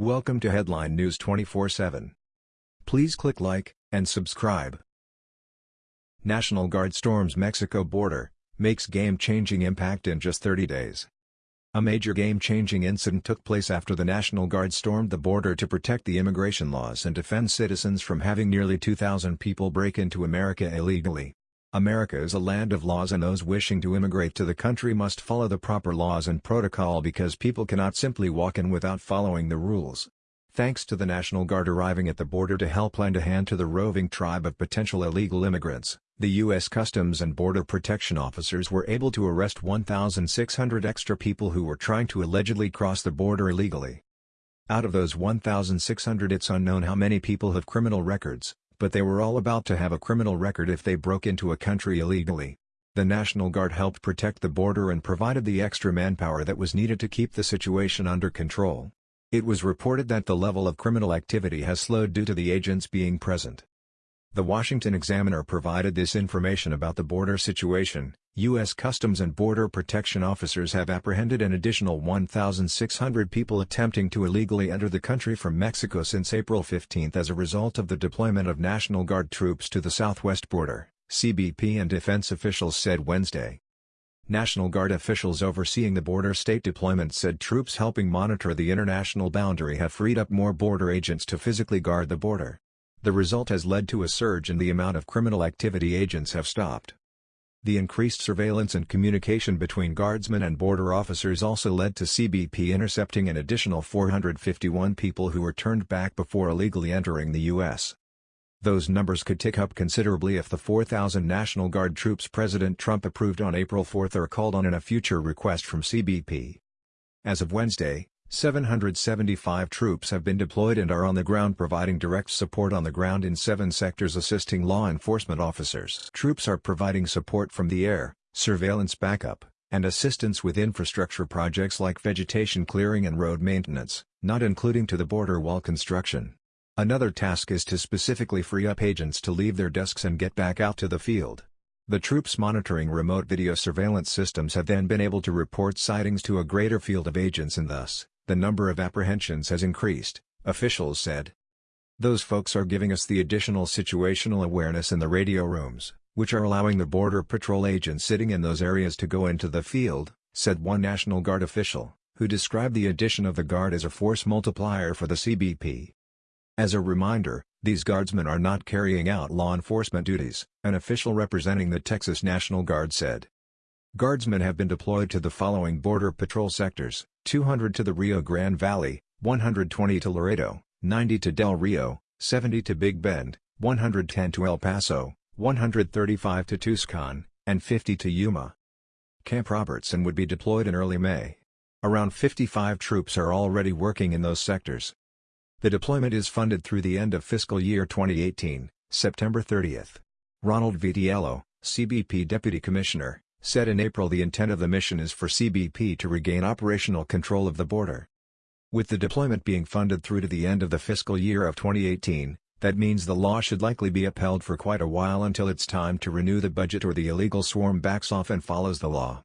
Welcome to Headline News 24/7. Please click like and subscribe. National Guard storms Mexico border, makes game-changing impact in just 30 days. A major game-changing incident took place after the National Guard stormed the border to protect the immigration laws and defend citizens from having nearly 2,000 people break into America illegally. America is a land of laws and those wishing to immigrate to the country must follow the proper laws and protocol because people cannot simply walk in without following the rules. Thanks to the National Guard arriving at the border to help lend a hand to the roving tribe of potential illegal immigrants, the U.S. Customs and Border Protection officers were able to arrest 1,600 extra people who were trying to allegedly cross the border illegally. Out of those 1,600 it's unknown how many people have criminal records, but they were all about to have a criminal record if they broke into a country illegally. The National Guard helped protect the border and provided the extra manpower that was needed to keep the situation under control. It was reported that the level of criminal activity has slowed due to the agents being present. The Washington Examiner provided this information about the border situation. U.S. Customs and Border Protection officers have apprehended an additional 1,600 people attempting to illegally enter the country from Mexico since April 15 as a result of the deployment of National Guard troops to the southwest border, CBP and defense officials said Wednesday. National Guard officials overseeing the border state deployment said troops helping monitor the international boundary have freed up more border agents to physically guard the border. The result has led to a surge in the amount of criminal activity agents have stopped. The increased surveillance and communication between guardsmen and border officers also led to CBP intercepting an additional 451 people who were turned back before illegally entering the U.S. Those numbers could tick up considerably if the 4,000 National Guard troops President Trump approved on April 4 are called on in a future request from CBP. As of Wednesday, 775 troops have been deployed and are on the ground providing direct support on the ground in seven sectors assisting law enforcement officers. Troops are providing support from the air, surveillance backup, and assistance with infrastructure projects like vegetation clearing and road maintenance, not including to the border wall construction. Another task is to specifically free up agents to leave their desks and get back out to the field. The troops monitoring remote video surveillance systems have then been able to report sightings to a greater field of agents and thus, the number of apprehensions has increased, officials said. Those folks are giving us the additional situational awareness in the radio rooms, which are allowing the Border Patrol agents sitting in those areas to go into the field, said one National Guard official, who described the addition of the Guard as a force multiplier for the CBP. As a reminder, these guardsmen are not carrying out law enforcement duties, an official representing the Texas National Guard said. Guardsmen have been deployed to the following Border Patrol sectors, 200 to the Rio Grande Valley, 120 to Laredo, 90 to Del Rio, 70 to Big Bend, 110 to El Paso, 135 to Tucson, and 50 to Yuma. Camp Robertson would be deployed in early May. Around 55 troops are already working in those sectors. The deployment is funded through the end of fiscal year 2018, September 30. Ronald Vitiello, CBP Deputy Commissioner, said in April the intent of the mission is for CBP to regain operational control of the border. With the deployment being funded through to the end of the fiscal year of 2018, that means the law should likely be upheld for quite a while until it's time to renew the budget or the illegal swarm backs off and follows the law.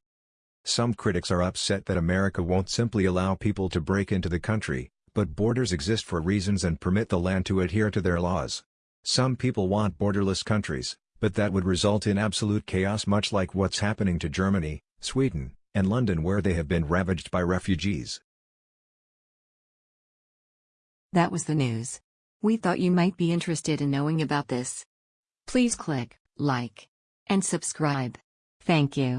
Some critics are upset that America won't simply allow people to break into the country, but borders exist for reasons and permit the land to adhere to their laws. Some people want borderless countries, but that would result in absolute chaos much like what's happening to Germany, Sweden, and London where they have been ravaged by refugees. That was the news. We thought you might be interested in knowing about this. Please click like and subscribe. Thank you.